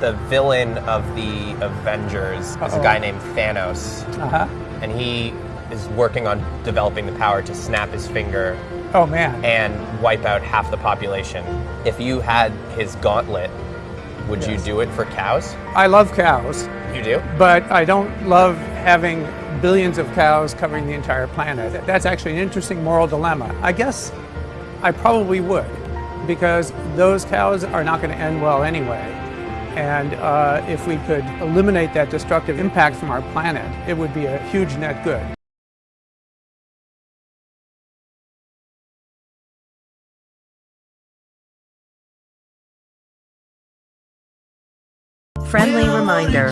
The villain of the Avengers is a guy named Thanos, Uh-huh. and he is working on developing the power to snap his finger Oh, man. and wipe out half the population. If you had his gauntlet, would you do it for cows? I love cows, You do? but I don't love having billions of cows covering the entire planet. That's actually an interesting moral dilemma. I guess I probably would, because those cows are not going to end well anyway. And uh, if we could eliminate that destructive impact from our planet, it would be a huge net good. Friendly reminder.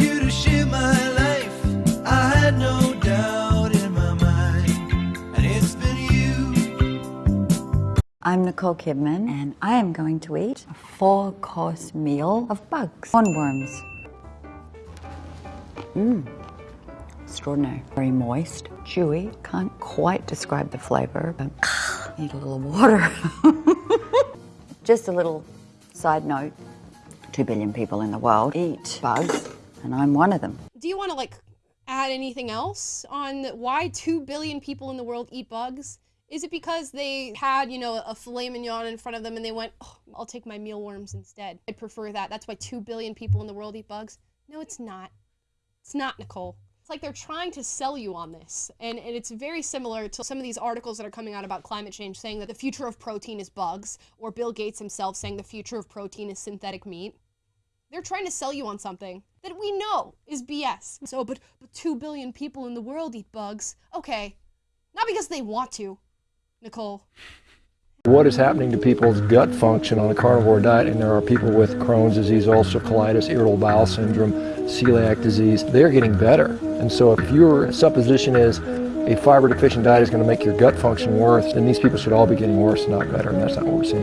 I'm Nicole Kidman, and I am going to eat a four course meal of bugs. Hornworms. Mmm. Extraordinary. Very moist, chewy. Can't quite describe the flavor, but need a little water. Just a little side note two billion people in the world eat bugs, and I'm one of them. Do you want to like add anything else on why 2 billion people in the world eat bugs? Is it because they had, you know, a filet mignon in front of them and they went, oh, I'll take my mealworms instead? I prefer that. That's why 2 billion people in the world eat bugs? No, it's not. It's not, Nicole. It's like they're trying to sell you on this. And, and it's very similar to some of these articles that are coming out about climate change saying that the future of protein is bugs, or Bill Gates himself saying the future of protein is synthetic meat. They're trying to sell you on something that we know is BS. So, but, but 2 billion people in the world eat bugs. Okay. Not because they want to, Nicole. What is happening to people's gut function on a carnivore diet, and there are people with Crohn's disease, ulcerative colitis, irritable bowel syndrome, celiac disease, they're getting better. And so if your supposition is a fiber deficient diet is going to make your gut function worse, then these people should all be getting worse, not better, and that's not what we're seeing.